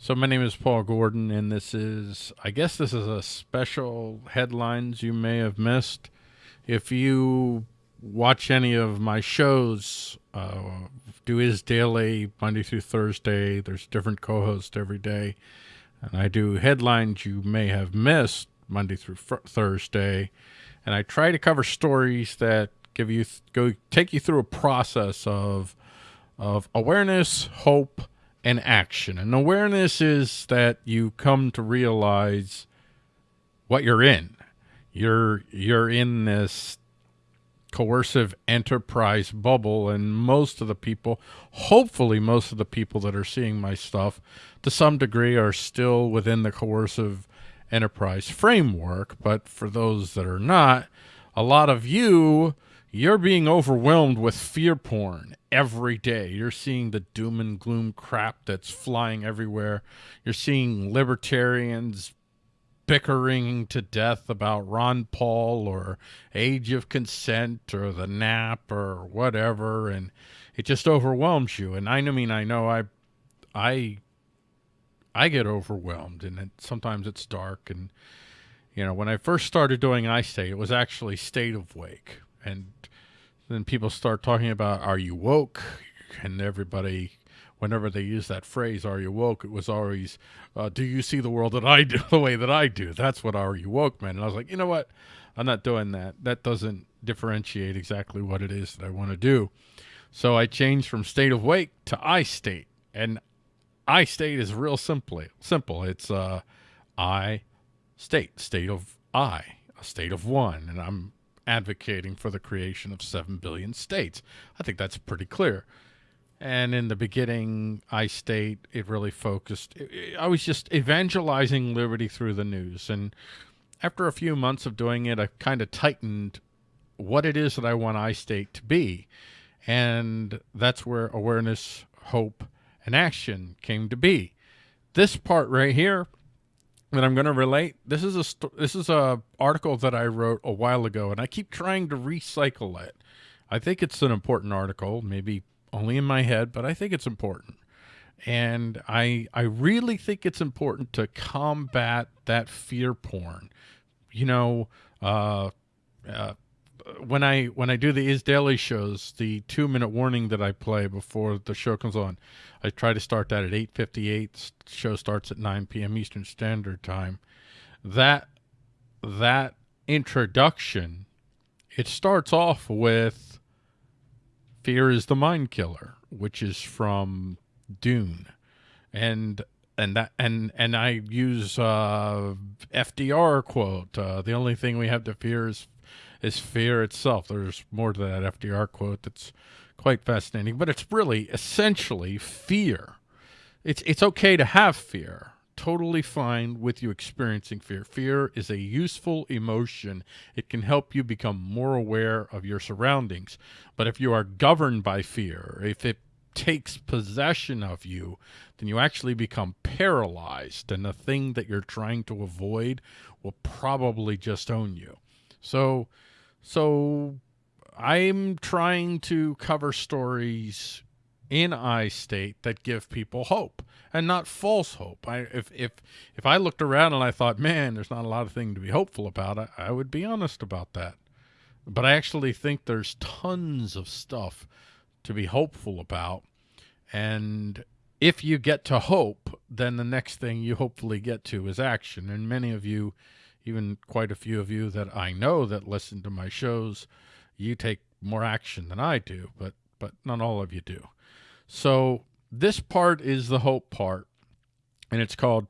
So my name is Paul Gordon, and this is, I guess this is a special headlines you may have missed. If you watch any of my shows, uh, do is daily Monday through Thursday. There's different co-hosts every day, and I do headlines you may have missed Monday through Thursday, and I try to cover stories that give you go take you through a process of of awareness, hope and action. And awareness is that you come to realize what you're in. You're you're in this coercive enterprise bubble and most of the people, hopefully most of the people that are seeing my stuff to some degree are still within the coercive enterprise framework, but for those that are not, a lot of you you're being overwhelmed with fear porn every day. You're seeing the doom and gloom crap that's flying everywhere. You're seeing libertarians bickering to death about Ron Paul or age of consent or the nap or whatever and it just overwhelms you and I mean I know I I I get overwhelmed and it, sometimes it's dark and you know when I first started doing iState it was actually State of Wake and then people start talking about are you woke? And everybody whenever they use that phrase are you woke? it was always uh, do you see the world that i do the way that i do? That's what are you woke man? And i was like you know what? I'm not doing that. That doesn't differentiate exactly what it is that i want to do. So i changed from state of wake to i state. And i state is real simply simple. It's uh i state state of i a state of one. And i'm advocating for the creation of 7 billion states. I think that's pretty clear. And in the beginning, I state it really focused. I was just evangelizing liberty through the news. And after a few months of doing it, I kind of tightened what it is that I want I state to be. And that's where awareness, hope, and action came to be. This part right here that I'm going to relate. This is a this is a article that I wrote a while ago, and I keep trying to recycle it. I think it's an important article, maybe only in my head, but I think it's important. And I I really think it's important to combat that fear porn. You know, uh, uh, when I when I do the Is Daily shows, the two minute warning that I play before the show comes on, I try to start that at eight fifty eight. Show starts at nine p.m. Eastern Standard Time. That that introduction, it starts off with "Fear is the mind killer," which is from Dune, and and that and and I use uh, FDR quote. Uh, the only thing we have to fear is is fear itself. There's more to that FDR quote that's quite fascinating, but it's really essentially fear. It's it's okay to have fear. Totally fine with you experiencing fear. Fear is a useful emotion. It can help you become more aware of your surroundings. But if you are governed by fear, if it takes possession of you, then you actually become paralyzed, and the thing that you're trying to avoid will probably just own you. So so I'm trying to cover stories in I state that give people hope and not false hope. I if if if I looked around and I thought, man, there's not a lot of thing to be hopeful about, I, I would be honest about that. But I actually think there's tons of stuff to be hopeful about. And if you get to hope, then the next thing you hopefully get to is action. And many of you even quite a few of you that I know that listen to my shows, you take more action than I do, but but not all of you do. So this part is the hope part, and it's called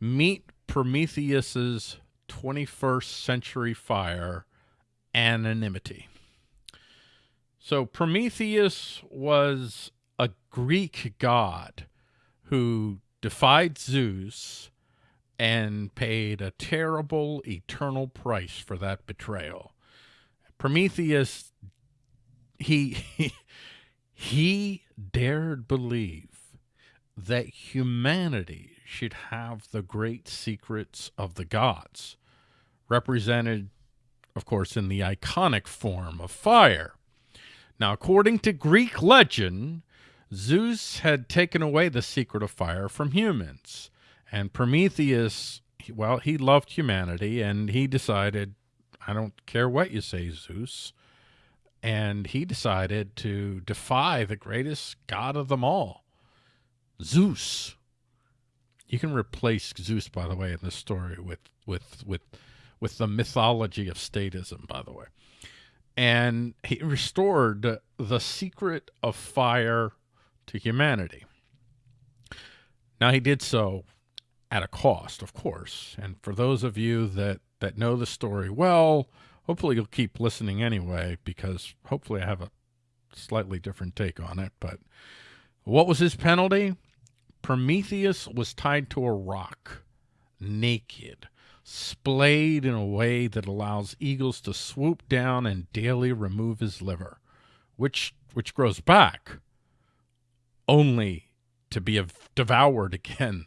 Meet Prometheus's 21st Century Fire Anonymity. So Prometheus was a Greek god who defied Zeus and paid a terrible eternal price for that betrayal. Prometheus, he, he, dared believe that humanity should have the great secrets of the gods, represented, of course, in the iconic form of fire. Now, according to Greek legend, Zeus had taken away the secret of fire from humans, and Prometheus, well, he loved humanity, and he decided, I don't care what you say, Zeus. And he decided to defy the greatest god of them all, Zeus. You can replace Zeus, by the way, in this story with with with with the mythology of statism, by the way. And he restored the secret of fire to humanity. Now he did so at a cost, of course. And for those of you that that know the story well, hopefully you'll keep listening anyway, because hopefully I have a slightly different take on it. But what was his penalty? Prometheus was tied to a rock, naked, splayed in a way that allows eagles to swoop down and daily remove his liver, which which grows back, only to be devoured again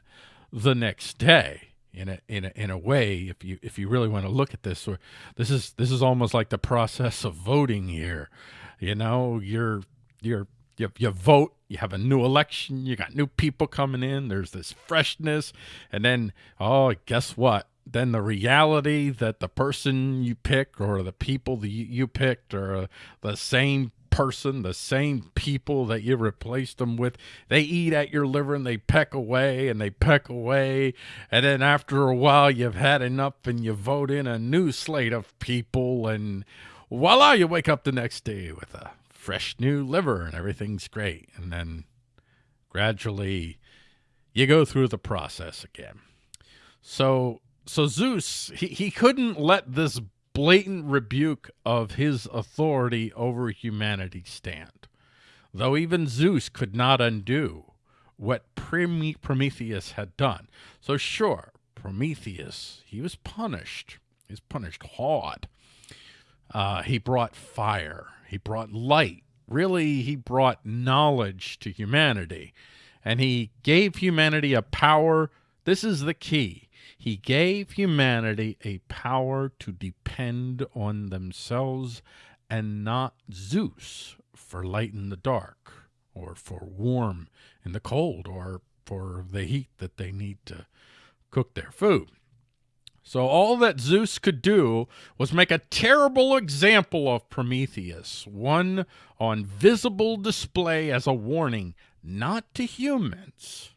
the next day. In a in a in a way if you if you really want to look at this or this is this is almost like the process of voting here. You know you're you're you, you vote you have a new election you got new people coming in there's this freshness and then oh guess what? Then the reality that the person you pick or the people that you, picked are uh, the same person, the same people that you replaced them with. They eat at your liver and they peck away and they peck away. And then after a while, you've had enough and you vote in a new slate of people. And voila, you wake up the next day with a fresh new liver and everything's great. And then gradually you go through the process again. So, so Zeus, he, he couldn't let this blatant rebuke of his authority over humanity stand, though even Zeus could not undo what Prometheus had done. So sure, Prometheus, he was punished. He was punished hard. Uh, he brought fire. He brought light. Really, he brought knowledge to humanity. And he gave humanity a power. This is the key. He gave humanity a power to depend on themselves and not Zeus for light in the dark or for warm in the cold or for the heat that they need to cook their food. So all that Zeus could do was make a terrible example of Prometheus, one on visible display as a warning, not to humans,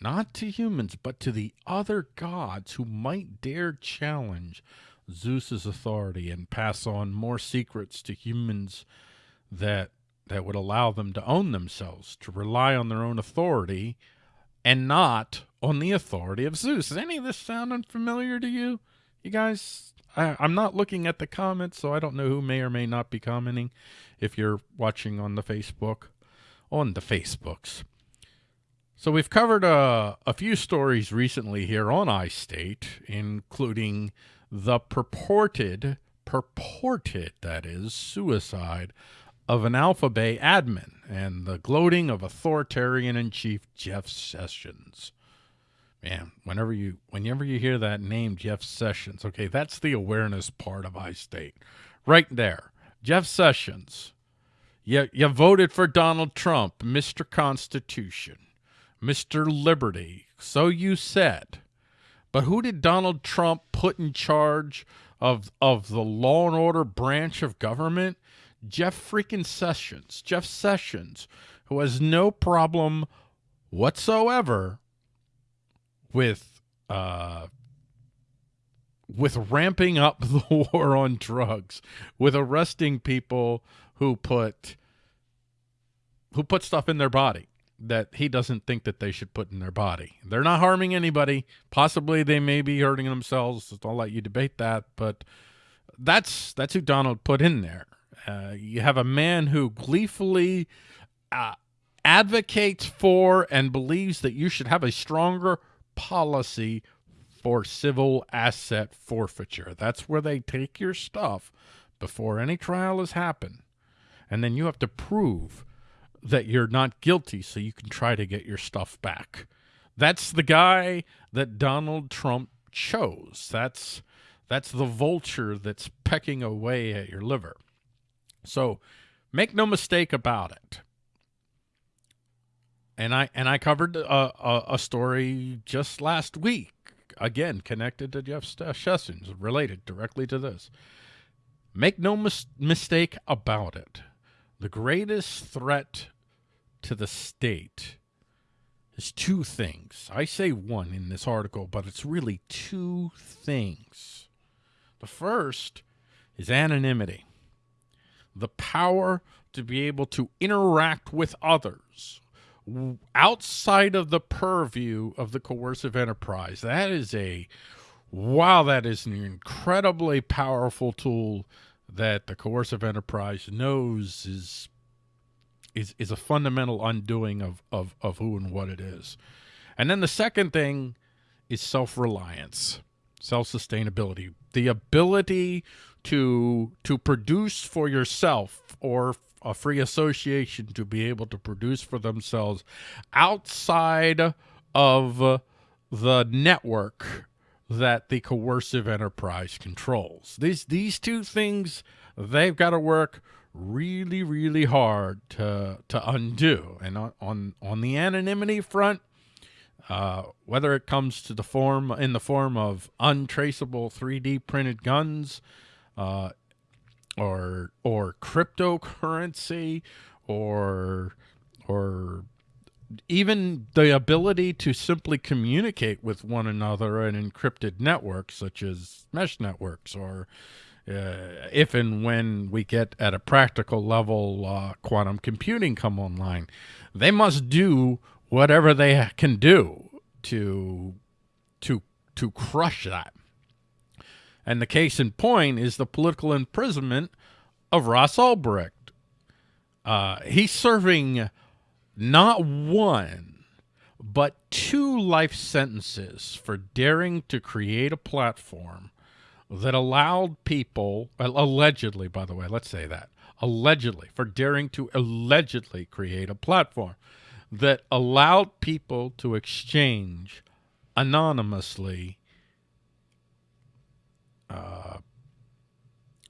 not to humans, but to the other gods who might dare challenge Zeus's authority and pass on more secrets to humans that that would allow them to own themselves, to rely on their own authority and not on the authority of Zeus. Does any of this sound unfamiliar to you? You guys, I, I'm not looking at the comments, so I don't know who may or may not be commenting if you're watching on the Facebook, on the Facebooks. So we've covered uh, a few stories recently here on iState, including the purported, purported, that is, suicide of an AlphaBay admin and the gloating of authoritarian-in-chief Jeff Sessions. Man, whenever you whenever you hear that name, Jeff Sessions, okay, that's the awareness part of iState. Right there. Jeff Sessions. You, you voted for Donald Trump, Mr. Constitution. Mr. Liberty. So you said. But who did Donald Trump put in charge of, of the law and order branch of government? Jeff freaking Sessions. Jeff Sessions, who has no problem whatsoever with uh, with ramping up the war on drugs, with arresting people who put who put stuff in their body that he doesn't think that they should put in their body. They're not harming anybody. Possibly they may be hurting themselves. I'll let you debate that, but that's that's who Donald put in there. Uh, you have a man who gleefully uh, advocates for and believes that you should have a stronger policy for civil asset forfeiture. That's where they take your stuff before any trial has happened. And then you have to prove that you're not guilty so you can try to get your stuff back. That's the guy that Donald Trump chose. That's that's the vulture that's pecking away at your liver. So make no mistake about it. and I and I covered a, a, a story just last week, again connected to Jeff Sessions, related directly to this. Make no mis mistake about it. The greatest threat to the state is two things. I say one in this article, but it's really two things. The first is anonymity, the power to be able to interact with others outside of the purview of the coercive enterprise. That is a, wow, that is an incredibly powerful tool that the coercive enterprise knows is is is a fundamental undoing of of of who and what it is. And then the second thing is self-reliance, self-sustainability, the ability to to produce for yourself or a free association to be able to produce for themselves outside of the network that the coercive enterprise controls. These these two things they've got to work really really hard to to undo. And on on, on the anonymity front, uh, whether it comes to the form in the form of untraceable 3D printed guns, uh, or or cryptocurrency, or or even the ability to simply communicate with one another in encrypted networks such as mesh networks or uh, if and when we get at a practical level uh, quantum computing come online they must do whatever they can do to to to crush that. And the case in point is the political imprisonment of Ross Ulbricht. Uh, he's serving not one, but two life sentences for daring to create a platform that allowed people, allegedly, by the way, let's say that, allegedly, for daring to allegedly create a platform that allowed people to exchange anonymously uh,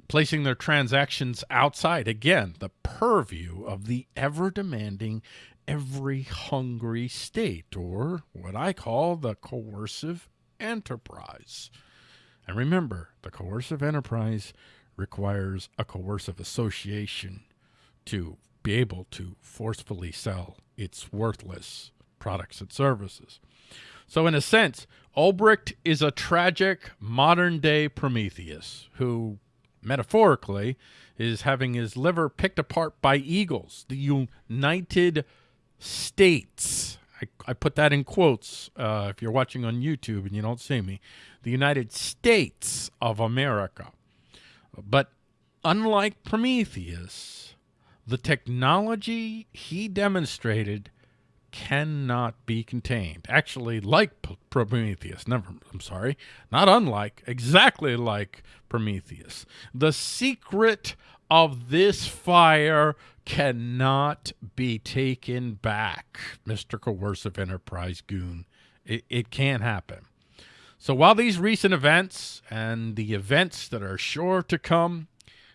placing their transactions outside, again, the purview of the ever-demanding, every-hungry state, or what I call the coercive enterprise. And remember, the coercive enterprise requires a coercive association to be able to forcefully sell its worthless products and services. So in a sense, Ulbricht is a tragic modern-day Prometheus who metaphorically, is having his liver picked apart by eagles. The United States. I, I put that in quotes uh, if you're watching on YouTube and you don't see me. The United States of America. But unlike Prometheus, the technology he demonstrated cannot be contained. Actually, like Prometheus, never, I'm sorry, not unlike, exactly like Prometheus. The secret of this fire cannot be taken back, Mr. Coercive Enterprise Goon. It, it can't happen. So while these recent events and the events that are sure to come,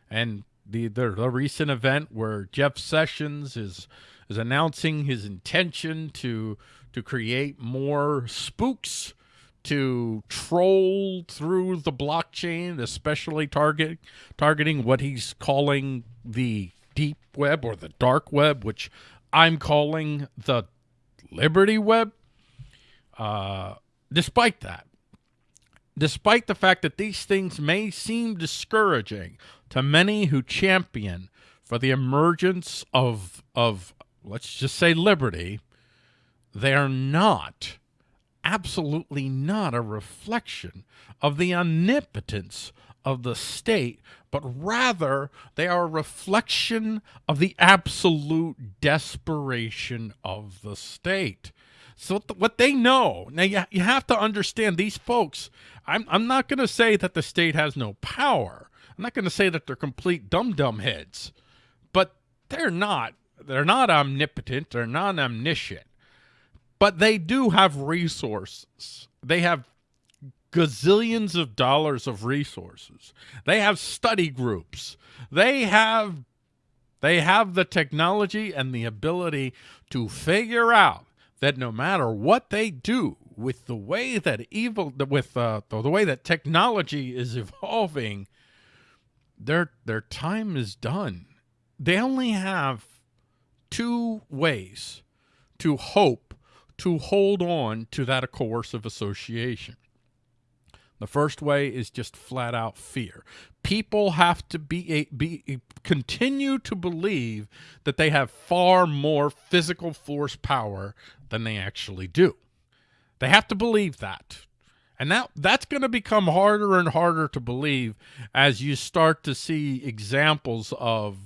and the, the, the recent event where Jeff Sessions is is announcing his intention to to create more spooks to troll through the blockchain, especially target targeting what he's calling the deep web or the dark web, which I'm calling the Liberty Web. Uh, despite that, despite the fact that these things may seem discouraging to many who champion for the emergence of of let's just say liberty, they are not, absolutely not a reflection of the omnipotence of the state, but rather they are a reflection of the absolute desperation of the state. So what they know, now you, you have to understand these folks, I'm, I'm not going to say that the state has no power. I'm not going to say that they're complete dumb-dumb heads, but they're not they're not omnipotent. They're not omniscient. But they do have resources. They have gazillions of dollars of resources. They have study groups. They have They have the technology and the ability to figure out that no matter what they do with the way that evil, with uh, the way that technology is evolving, their their time is done. They only have two ways to hope to hold on to that coercive association. The first way is just flat out fear. People have to be, be continue to believe that they have far more physical force power than they actually do. They have to believe that. And now that's going to become harder and harder to believe as you start to see examples of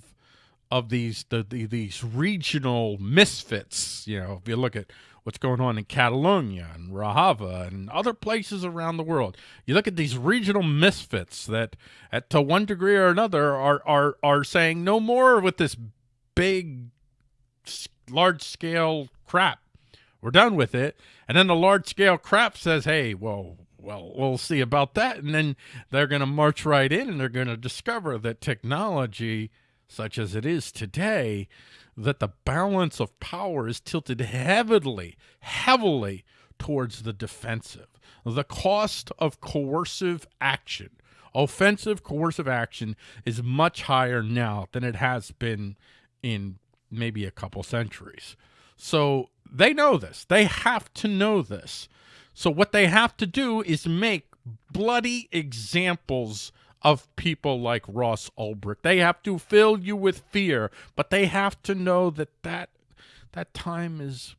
of these the, the, these regional misfits. You know, if you look at what's going on in Catalonia and Rojava and other places around the world. You look at these regional misfits that, at, to one degree or another, are are are saying no more with this big, large scale crap. We're done with it. And then the large scale crap says, "Hey, well." Well, we'll see about that. And then they're going to march right in and they're going to discover that technology, such as it is today, that the balance of power is tilted heavily, heavily towards the defensive. The cost of coercive action, offensive coercive action, is much higher now than it has been in maybe a couple centuries. So they know this. They have to know this. So what they have to do is make bloody examples of people like Ross Ulbricht. They have to fill you with fear, but they have to know that that, that time is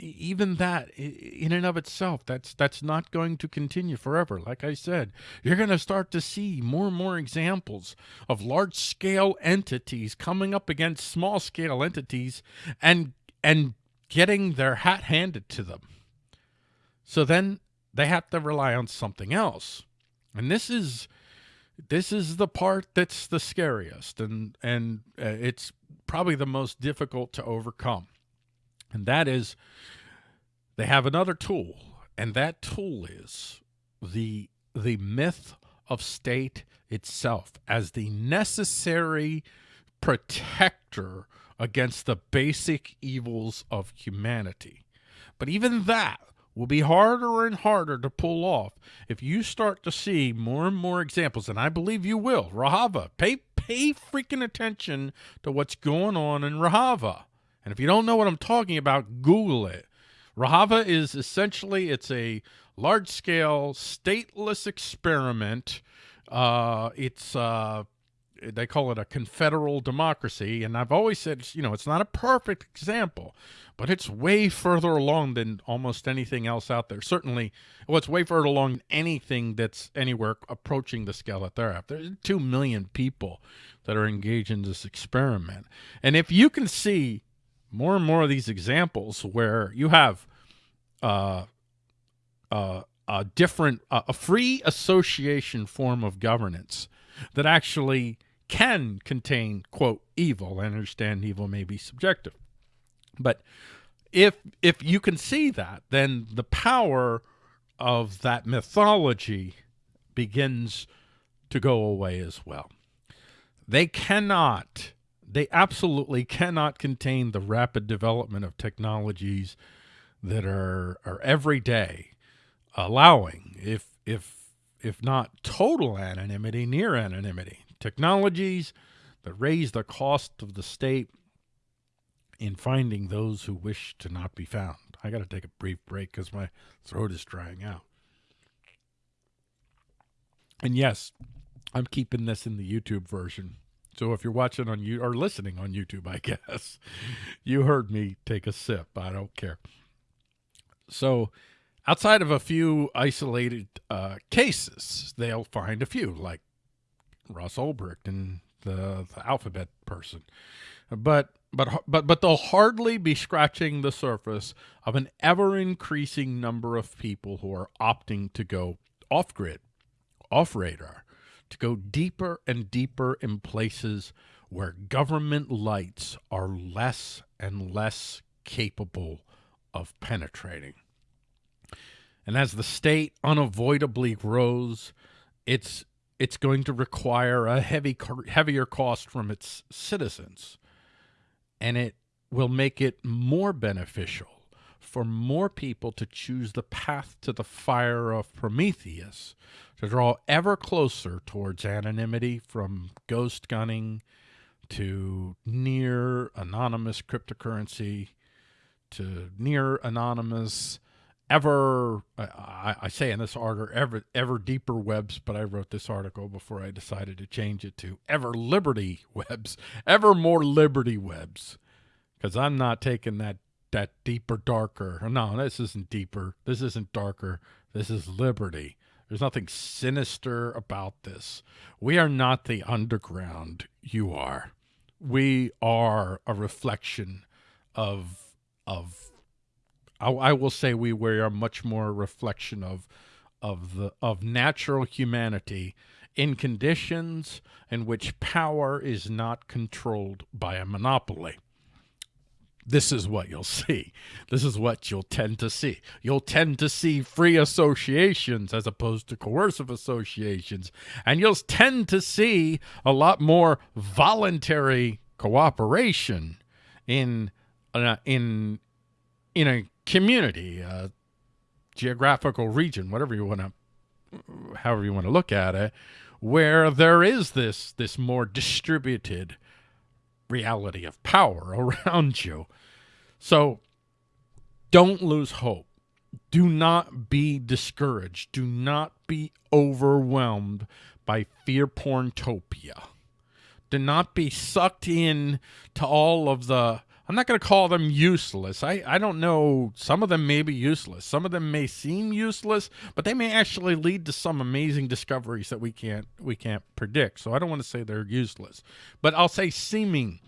even that in and of itself that's that's not going to continue forever. Like i said you're going to start to see more and more examples of large scale entities coming up against small scale entities and and getting their hat handed to them. So then they have to rely on something else. And this is this is the part that's the scariest and and uh, it's probably the most difficult to overcome. And that is they have another tool and that tool is the the myth of state itself as the necessary protector against the basic evils of humanity. But even that will be harder and harder to pull off if you start to see more and more examples, and I believe you will. Rojava, pay pay freaking attention to what's going on in Rojava. And if you don't know what I'm talking about, Google it. Rojava is essentially it's a large scale stateless experiment. Uh, it's uh, they call it a confederal democracy, and I've always said you know it's not a perfect example, but it's way further along than almost anything else out there. Certainly, well, it's way further along than anything that's anywhere approaching the scale that they're at. There's two million people that are engaged in this experiment. And if you can see more and more of these examples where you have uh, uh, a different, uh, a free association form of governance that actually can contain, quote, evil. I understand evil may be subjective. But if if you can see that, then the power of that mythology begins to go away as well. They cannot, they absolutely cannot contain the rapid development of technologies that are are every day allowing, if if if not total anonymity, near anonymity. Technologies that raise the cost of the state in finding those who wish to not be found. I got to take a brief break because my throat is drying out. And yes, I'm keeping this in the YouTube version. So if you're watching on you or listening on YouTube, I guess you heard me take a sip. I don't care. So outside of a few isolated uh, cases, they'll find a few like Ross Ulbricht and the, the AlphaBay person. But but but but they'll hardly be scratching the surface of an ever increasing number of people who are opting to go off grid, off radar, to go deeper and deeper in places where government lights are less and less capable of penetrating. And as the state unavoidably grows, it's it's going to require a heavy heavier cost from its citizens. And it will make it more beneficial for more people to choose the path to the fire of Prometheus, to draw ever closer towards anonymity from ghost gunning to near anonymous cryptocurrency to near anonymous ever I, I, say in this article ever ever deeper webs but i wrote this article before i decided to change it to ever liberty webs ever more liberty webs. Because i'm not taking that that deeper darker. No this isn't deeper. This isn't darker. This is liberty. There's nothing sinister about this. We are not the underground you are. We are a reflection of of I, I will say we we are much more a reflection of of the of natural humanity in conditions in which power is not controlled by a monopoly. This is what you'll see. This is what you'll tend to see. You'll tend to see free associations as opposed to coercive associations. And you'll tend to see a lot more voluntary cooperation in uh, in in a community, a geographical region, whatever you want to, however you want to look at it, where there is this this more distributed reality of power around you. So don't lose hope. Do not be discouraged. Do not be overwhelmed by fear porntopia. Do not be sucked in to all of the I'm not going to call them useless. I, I don't know. Some of them may be useless. Some of them may seem useless, but they may actually lead to some amazing discoveries that we can't we can't predict. So I don't want to say they're useless, but I'll say seeming.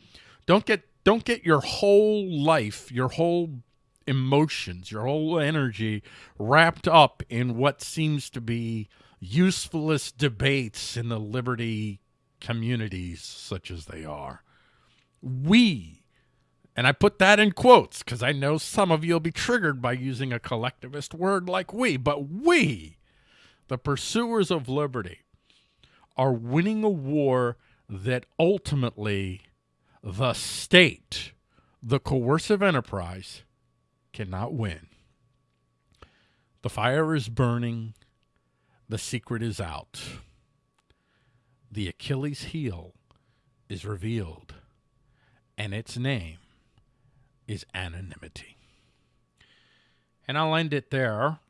Don't get don't get your whole life, your whole emotions, your whole energy wrapped up in what seems to be useless debates in the liberty communities such as they are. We and I put that in quotes because I know some of you will be triggered by using a collectivist word like we, but we, the pursuers of liberty, are winning a war that ultimately the state, the coercive enterprise, cannot win. The fire is burning. The secret is out. The Achilles heel is revealed, and its name is anonymity. And I'll end it there.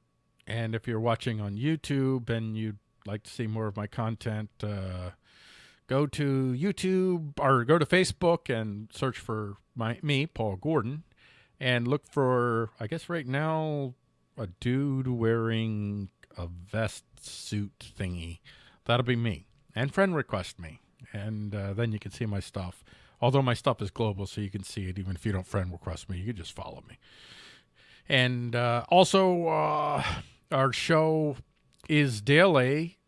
And if you're watching on YouTube and you'd like to see more of my content, uh, go to YouTube or go to Facebook and search for my me, Paul Gordon, and look for, I guess right now, a dude wearing a vest suit thingy. That'll be me. And friend request me. And uh, then you can see my stuff. Although my stuff is global, so you can see it even if you don't friend request me. You can just follow me. And uh, also, uh, our show is daily,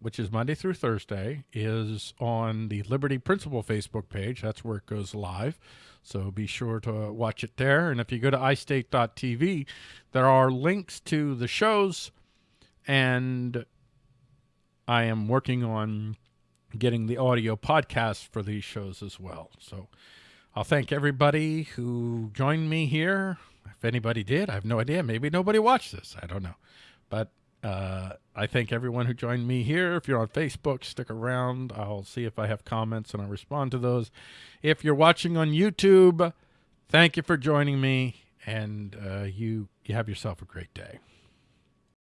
which is Monday through Thursday, is on the Liberty Principle Facebook page. That's where it goes live. So be sure to watch it there. And if you go to iState.tv, there are links to the shows. And I am working on getting the audio podcast for these shows as well. So I'll thank everybody who joined me here. If anybody did, I have no idea. Maybe nobody watched this. I don't know. But uh, I thank everyone who joined me here. If you're on Facebook, stick around. I'll see if I have comments and I'll respond to those. If you're watching on YouTube, thank you for joining me. And uh, you, you have yourself a great day.